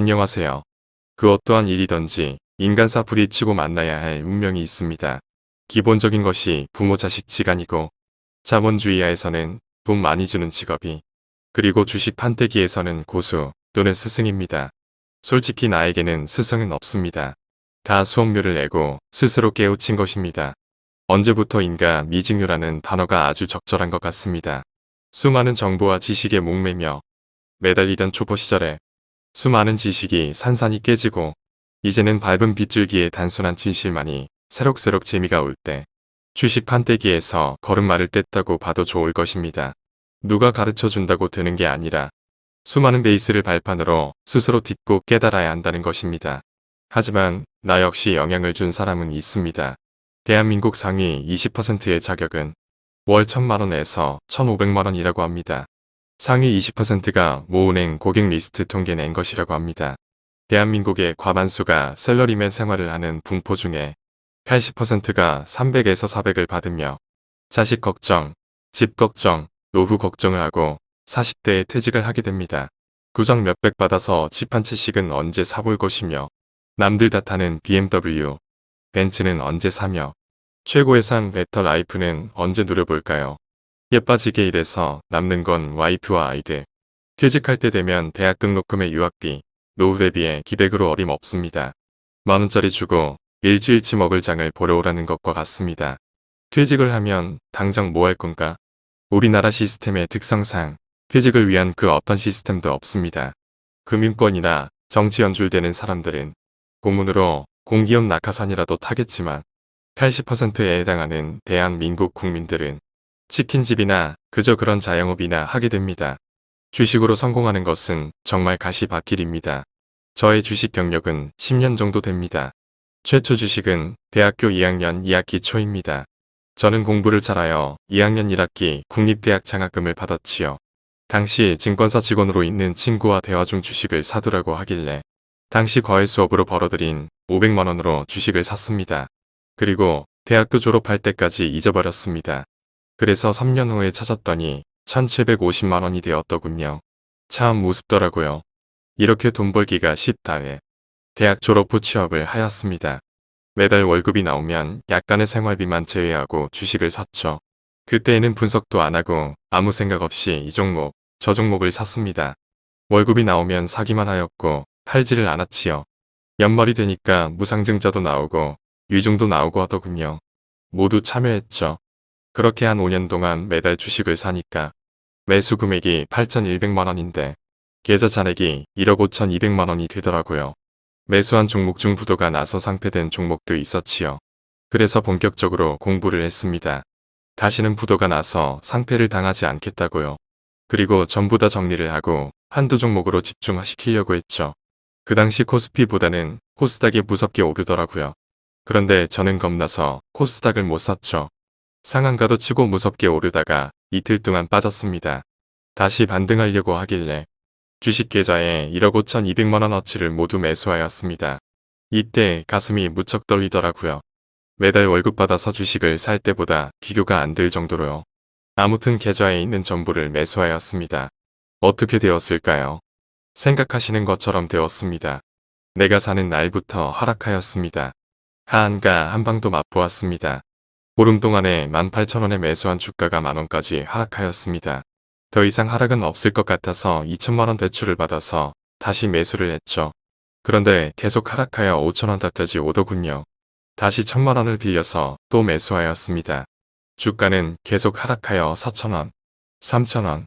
안녕하세요. 그 어떠한 일이든지 인간사 부딪히고 만나야 할 운명이 있습니다. 기본적인 것이 부모 자식 지간이고 자본주의하에서는 돈 많이 주는 직업이 그리고 주식 판때기에서는 고수 또는 스승입니다. 솔직히 나에게는 스승은 없습니다. 다 수업료를 내고 스스로 깨우친 것입니다. 언제부터인가 미증유라는 단어가 아주 적절한 것 같습니다. 수많은 정보와 지식에 목매며 매달리던 초보 시절에 수많은 지식이 산산이 깨지고 이제는 밟은 빗줄기의 단순한 진실만이 새록새록 재미가 올 때 주식 판때기에서 걸음마를 뗐다고 봐도 좋을 것입니다. 누가 가르쳐 준다고 되는 게 아니라 수많은 베이스를 발판으로 스스로 딛고 깨달아야 한다는 것입니다. 하지만 나 역시 영향을 준 사람은 있습니다. 대한민국 상위 20%의 자격은 월 1천만원에서 1,500만원이라고 합니다. 상위 20%가 모은행 고객 리스트 통계 낸 것이라고 합니다. 대한민국의 과반수가 샐러리맨 생활을 하는 분포 중에 80%가 300에서 400을 받으며 자식 걱정, 집 걱정, 노후 걱정을 하고 40대에 퇴직을 하게 됩니다. 고작 몇백 받아서 집 한 채씩은 언제 사볼 것이며 남들 다 타는 BMW, 벤츠는 언제 사며 최고의 상 better life는 언제 누려볼까요? 쎄빠지게 일해서 남는 건 와이프와 아이들. 퇴직할 때 되면 대학 등록금에 유학비, 노후 대비에 기백으로 어림없습니다. 만원짜리 주고 일주일치 먹을 장을 보러 오라는 것과 같습니다. 퇴직을 하면 당장 뭐 할 건가? 우리나라 시스템의 특성상 퇴직을 위한 그 어떤 시스템도 없습니다. 금융권이나 정치 연줄되는 사람들은 고문으로 공기업 낙하산이라도 타겠지만 80%에 해당하는 대한민국 국민들은 치킨집이나 그저 그런 자영업이나 하게 됩니다. 주식으로 성공하는 것은 정말 가시밭길입니다. 저의 주식 경력은 10년 정도 됩니다. 최초 주식은 대학교 2학년 2학기 초입니다. 저는 공부를 잘하여 2학년 1학기 국립대학 장학금을 받았지요. 당시 증권사 직원으로 있는 친구와 대화 중 주식을 사두라고 하길래 당시 과외 수업으로 벌어들인 500만원으로 주식을 샀습니다. 그리고 대학교 졸업할 때까지 잊어버렸습니다. 그래서 3년 후에 찾았더니 1750만 원이 되었더군요. 참 우습더라고요. 이렇게 돈 벌기가 쉽다에 대학 졸업 후 취업을 하였습니다. 매달 월급이 나오면 약간의 생활비만 제외하고 주식을 샀죠. 그때에는 분석도 안 하고 아무 생각 없이 이 종목, 저 종목을 샀습니다. 월급이 나오면 사기만 하였고 팔지를 않았지요. 연말이 되니까 무상증자도 나오고 위중도 나오고 하더군요. 모두 참여했죠. 그렇게 한 5년 동안 매달 주식을 사니까 매수 금액이 8,100만원인데 계좌 잔액이 1억 5,200만원이 되더라고요. 매수한 종목 중 부도가 나서 상패된 종목도 있었지요. 그래서 본격적으로 공부를 했습니다. 다시는 부도가 나서 상패를 당하지 않겠다고요. 그리고 전부 다 정리를 하고 한두 종목으로 집중시키려고 했죠. 그 당시 코스피보다는 코스닥이 무섭게 오르더라고요. 그런데 저는 겁나서 코스닥을 못 샀죠. 상한가도 치고 무섭게 오르다가 이틀 동안 빠졌습니다. 다시 반등하려고 하길래 주식 계좌에 1억 5천2백만원어치를 모두 매수하였습니다. 이때 가슴이 무척 떨리더라고요. 매달 월급 받아서 주식을 살 때보다 비교가 안 될 정도로요. 아무튼 계좌에 있는 전부를 매수하였습니다. 어떻게 되었을까요? 생각하시는 것처럼 되었습니다. 내가 사는 날부터 하락하였습니다. 하한가 한방도 맛보았습니다. 보름 동안에 18,000원에 매수한 주가가 만원까지 하락하였습니다. 더 이상 하락은 없을 것 같아서 2천만원 대출을 받아서 다시 매수를 했죠. 그런데 계속 하락하여 5천원까지 오더군요. 다시 천만원을 빌려서 또 매수하였습니다. 주가는 계속 하락하여 4천원, 3천원,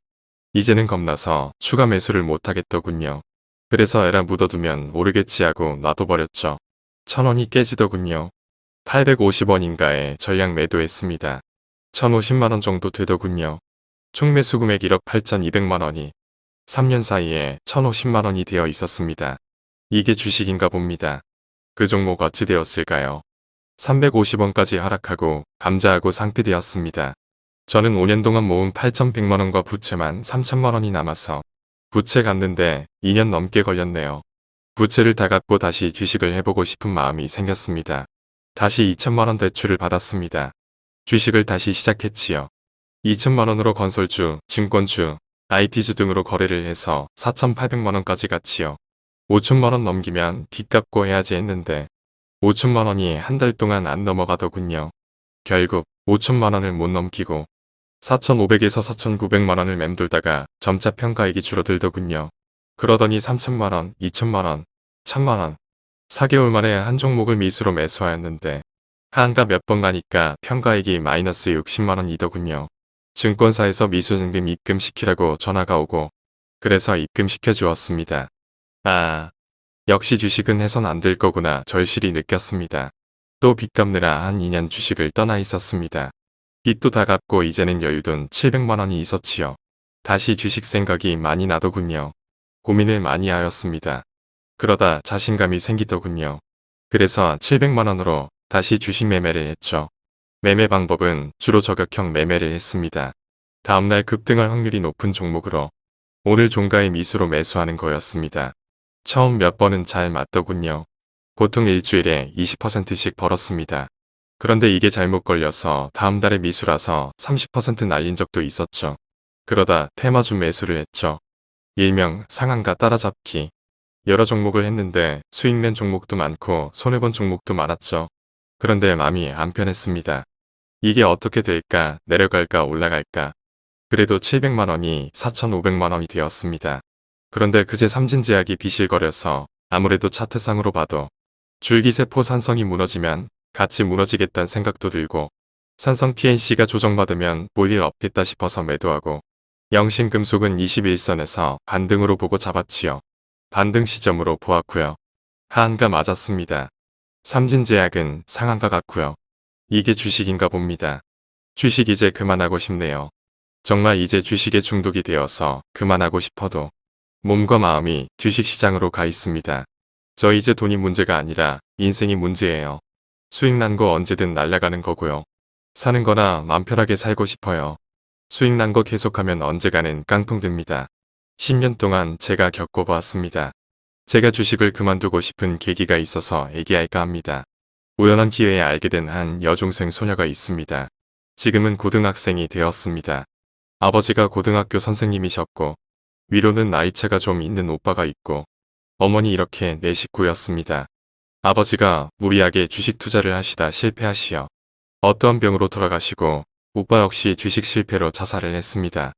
이제는 겁나서 추가 매수를 못하겠더군요. 그래서 에라 묻어두면 오르겠지 하고 놔둬버렸죠. 천원이 깨지더군요. 850원인가에 전량 매도했습니다. 1050만원 정도 되더군요. 총 매수 금액 1억 8200만원이 3년 사이에 1050만원이 되어 있었습니다. 이게 주식인가 봅니다. 그 종목 어찌 되었을까요? 350원까지 하락하고 감자하고 상피되었습니다. 저는 5년 동안 모은 8100만원과 부채만 3000만원이 남아서 부채 갚는데 2년 넘게 걸렸네요. 부채를 다 갚고 다시 주식을 해보고 싶은 마음이 생겼습니다. 다시 2천만원 대출을 받았습니다. 주식을 다시 시작했지요. 2천만원으로 건설주, 증권주, IT주 등으로 거래를 해서 4,800만원까지 갔지요. 5천만원 넘기면 빚 갚고 해야지 했는데 5천만원이 한 달 동안 안 넘어가더군요. 결국 5천만원을 못 넘기고 4,500에서 4,900만원을 맴돌다가 점차 평가액이 줄어들더군요. 그러더니 3천만원, 2천만원, 1천만원 4개월 만에 한 종목을 미수로 매수하였는데 한가 몇 번 가니까 평가액이 마이너스 60만원이더군요. 증권사에서 미수증금 입금시키라고 전화가 오고 그래서 입금시켜 주었습니다. 아, 역시 주식은 해선 안 될 거구나 절실히 느꼈습니다. 또 빚 갚느라 한 2년 주식을 떠나 있었습니다. 빚도 다 갚고 이제는 여유돈 700만원이 있었지요. 다시 주식 생각이 많이 나더군요. 고민을 많이 하였습니다. 그러다 자신감이 생기더군요. 그래서 700만원으로 다시 주식 매매를 했죠. 매매 방법은 주로 저격형 매매를 했습니다. 다음날 급등할 확률이 높은 종목으로 오늘 종가의 미수로 매수하는 거였습니다. 처음 몇 번은 잘 맞더군요. 보통 일주일에 20%씩 벌었습니다. 그런데 이게 잘못 걸려서 다음 달에 미수라서 30% 날린 적도 있었죠. 그러다 테마주 매수를 했죠. 일명 상한가 따라잡기. 여러 종목을 했는데 수익 낸 종목도 많고 손해본 종목도 많았죠. 그런데 마음이 안 편했습니다. 이게 어떻게 될까 내려갈까 올라갈까 그래도 700만원이 4,500만원이 되었습니다. 그런데 그제 삼진제약이 비실거려서 아무래도 차트상으로 봐도 줄기세포 산성이 무너지면 같이 무너지겠다는 생각도 들고 산성 PNC가 조정받으면 볼일 없겠다 싶어서 매도하고 영신금속은 21선에서 반등으로 보고 잡았지요. 반등 시점으로 보았고요. 하한가 맞았습니다. 삼진제약은 상한가 같고요. 이게 주식인가 봅니다. 주식 이제 그만하고 싶네요. 정말 이제 주식에 중독이 되어서 그만하고 싶어도 몸과 마음이 주식시장으로 가 있습니다. 저 이제 돈이 문제가 아니라 인생이 문제예요. 수익 난 거 언제든 날아가는 거고요. 사는 거나 맘 편하게 살고 싶어요. 수익 난 거 계속하면 언제가는 깡통됩니다. 10년 동안 제가 겪어보았습니다. 제가 주식을 그만두고 싶은 계기가 있어서 얘기할까 합니다. 우연한 기회에 알게 된 한 여중생 소녀가 있습니다. 지금은 고등학생이 되었습니다. 아버지가 고등학교 선생님이셨고 위로는 나이차가 좀 있는 오빠가 있고 어머니 이렇게 네 식구였습니다. 아버지가 무리하게 주식 투자를 하시다 실패하시어 어떠한 병으로 돌아가시고 오빠 역시 주식 실패로 자살을 했습니다.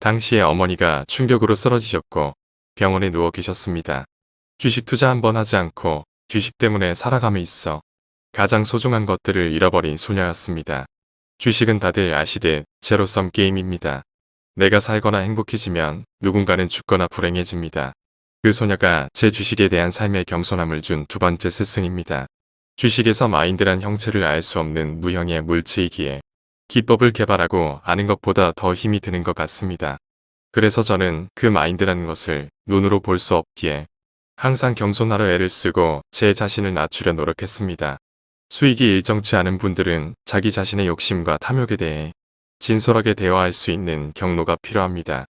당시에 어머니가 충격으로 쓰러지셨고 병원에 누워 계셨습니다. 주식 투자 한번 하지 않고 주식 때문에 살아감에 있어 가장 소중한 것들을 잃어버린 소녀였습니다. 주식은 다들 아시듯 제로섬 게임입니다. 내가 살거나 행복해지면 누군가는 죽거나 불행해집니다. 그 소녀가 제 주식에 대한 삶의 겸손함을 준 두 번째 스승입니다. 주식에서 마인드란 형체를 알 수 없는 무형의 물체이기에 기법을 개발하고 아는 것보다 더 힘이 드는 것 같습니다. 그래서 저는 그 마인드라는 것을 눈으로 볼 수 없기에 항상 겸손하려 애를 쓰고 제 자신을 낮추려 노력했습니다. 수익이 일정치 않은 분들은 자기 자신의 욕심과 탐욕에 대해 진솔하게 대화할 수 있는 경로가 필요합니다.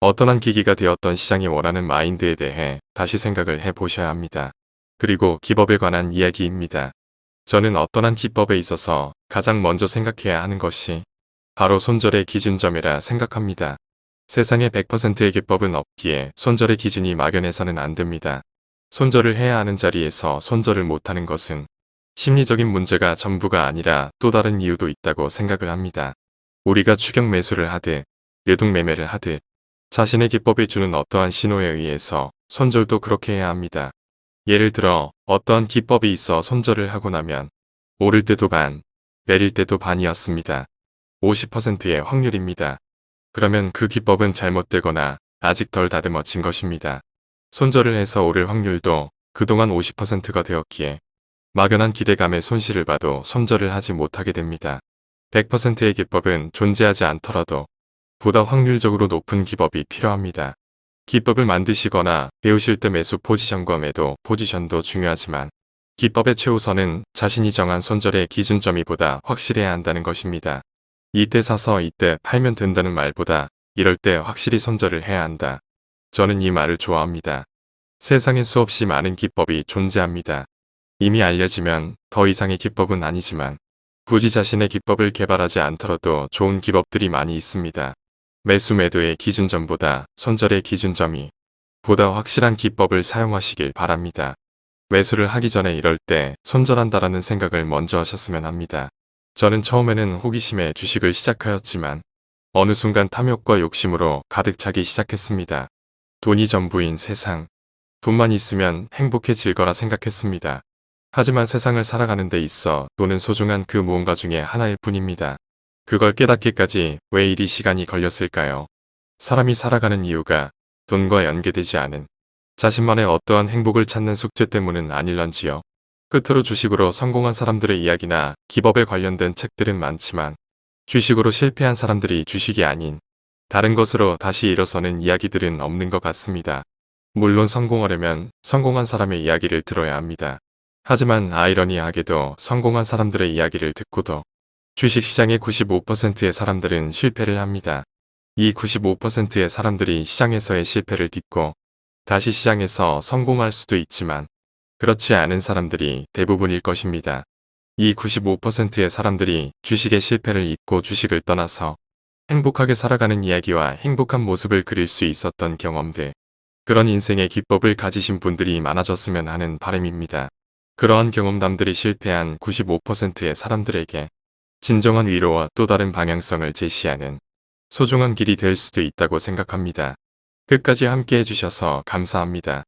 어떠한 기기가 되었던 시장이 원하는 마인드에 대해 다시 생각을 해보셔야 합니다. 그리고 기법에 관한 이야기입니다. 저는 어떠한 기법에 있어서 가장 먼저 생각해야 하는 것이 바로 손절의 기준점이라 생각합니다. 세상에 100%의 기법은 없기에 손절의 기준이 막연해서는 안 됩니다. 손절을 해야 하는 자리에서 손절을 못하는 것은 심리적인 문제가 전부가 아니라 또 다른 이유도 있다고 생각을 합니다. 우리가 추격 매수를 하듯 뇌동 매매를 하듯 자신의 기법이 주는 어떠한 신호에 의해서 손절도 그렇게 해야 합니다. 예를 들어 어떠한 기법이 있어 손절을 하고 나면 오를 때도 반, 내릴 때도 반이었습니다. 50%의 확률입니다. 그러면 그 기법은 잘못되거나 아직 덜 다듬어진 것입니다. 손절을 해서 오를 확률도 그동안 50%가 되었기에 막연한 기대감에 손실을 봐도 손절을 하지 못하게 됩니다. 100%의 기법은 존재하지 않더라도 보다 확률적으로 높은 기법이 필요합니다. 기법을 만드시거나 배우실 때 매수 포지션과 매도 포지션도 중요하지만 기법의 최우선은 자신이 정한 손절의 기준점이 보다 확실해야 한다는 것입니다. 이때 사서 이때 팔면 된다는 말보다 이럴 때 확실히 손절을 해야 한다. 저는 이 말을 좋아합니다. 세상에 수없이 많은 기법이 존재합니다. 이미 알려지면 더 이상의 기법은 아니지만 굳이 자신의 기법을 개발하지 않더라도 좋은 기법들이 많이 있습니다. 매수 매도의 기준점보다 손절의 기준점이 보다 확실한 기법을 사용하시길 바랍니다. 매수를 하기 전에 이럴 때 손절한다라는 생각을 먼저 하셨으면 합니다. 저는 처음에는 호기심에 주식을 시작하였지만 어느 순간 탐욕과 욕심으로 가득 차기 시작했습니다. 돈이 전부인 세상. 돈만 있으면 행복해질 거라 생각했습니다. 하지만 세상을 살아가는 데 있어 돈은 소중한 그 무언가 중에 하나일 뿐입니다. 그걸 깨닫기까지 왜 이리 시간이 걸렸을까요? 사람이 살아가는 이유가 돈과 연계되지 않은 자신만의 어떠한 행복을 찾는 숙제 때문은 아닐런지요. 끝으로 주식으로 성공한 사람들의 이야기나 기법에 관련된 책들은 많지만 주식으로 실패한 사람들이 주식이 아닌 다른 것으로 다시 일어서는 이야기들은 없는 것 같습니다. 물론 성공하려면 성공한 사람의 이야기를 들어야 합니다. 하지만 아이러니하게도 성공한 사람들의 이야기를 듣고도 주식시장의 95%의 사람들은 실패를 합니다. 이 95%의 사람들이 시장에서의 실패를 딛고 다시 시장에서 성공할 수도 있지만 그렇지 않은 사람들이 대부분일 것입니다. 이 95%의 사람들이 주식의 실패를 잊고 주식을 떠나서 행복하게 살아가는 이야기와 행복한 모습을 그릴 수 있었던 경험들. 그런 인생의 기법을 가지신 분들이 많아졌으면 하는 바람입니다. 그러한 경험담들이 실패한 95%의 사람들에게 진정한 위로와 또 다른 방향성을 제시하는 소중한 길이 될 수도 있다고 생각합니다. 끝까지 함께 해주셔서 감사합니다.